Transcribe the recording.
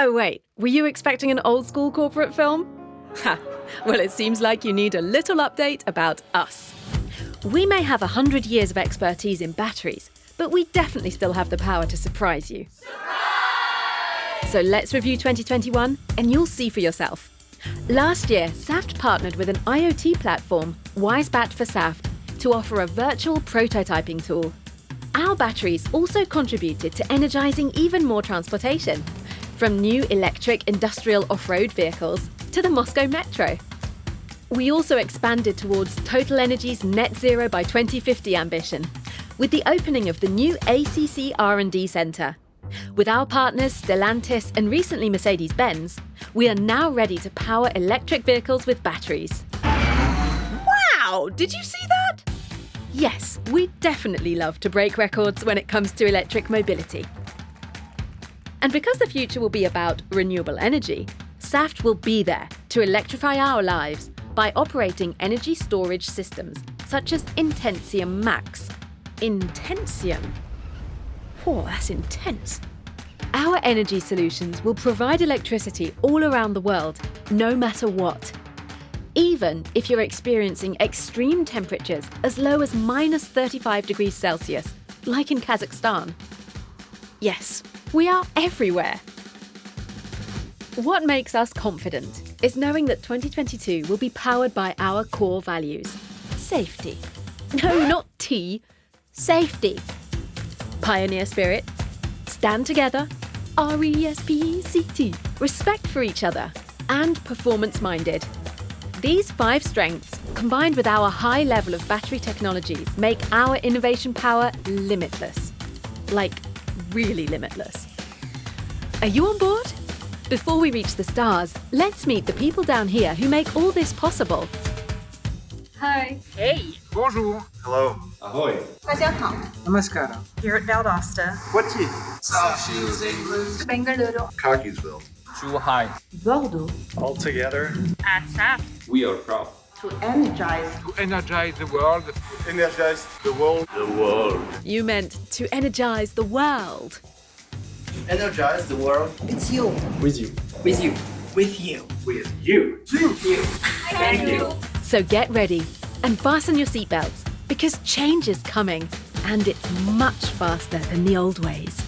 Oh, wait, were you expecting an old school corporate film? Ha! Well, it seems like you need a little update about us. We may have 100 years of expertise in batteries, but we definitely still have the power to surprise you. Surprise! So let's review 2021 and you'll see for yourself. Last year, Saft partnered with an IoT platform, Wisebatt for Saft, to offer a virtual prototyping tool. Our batteries also contributed to energising even more transportation, from new electric industrial off-road vehicles to the Moscow Metro. We also expanded towards TotalEnergies' net zero by 2050 ambition with the opening of the new ACC R&D Centre. With our partners Stellantis and recently Mercedes-Benz, we are now ready to power electric vehicles with batteries. Wow! Did you see that? Yes, we definitely love to break records when it comes to electric mobility. And because the future will be about renewable energy, Saft will be there to electrify our lives by operating energy storage systems such as Intensium Max. Intensium? Oh, that's intense. Our energy solutions will provide electricity all around the world, no matter what. Even if you're experiencing extreme temperatures as low as minus 35 degrees Celsius, like in Kazakhstan. Yes, we are everywhere. What makes us confident is knowing that 2022 will be powered by our core values. Safety. No, not tea, Safety. Pioneer spirit. Stand together. R-E-S-P-E-C-T. Respect for each other. And performance-minded. These five strengths, combined with our high level of battery technologies, make our innovation power limitless. Like, really limitless. Are you on board? Before we reach the stars, let's meet the people down here who make all this possible. Hi. Hey. Bonjour. Hello. Ahoy. Namaskara. Here at Valdosta. What's it? South Shields, England. Bengaluru. Cockeysville. Zhuhai. Bordeaux. All together. At Saft. We are proud. To energize. To energize the world. Energize the world. The world. You meant to energize the world. Energize the world. It's you. With you. With you. With you. With you. With you. Thank you. So get ready and fasten your seatbelts because change is coming and it's much faster than the old ways.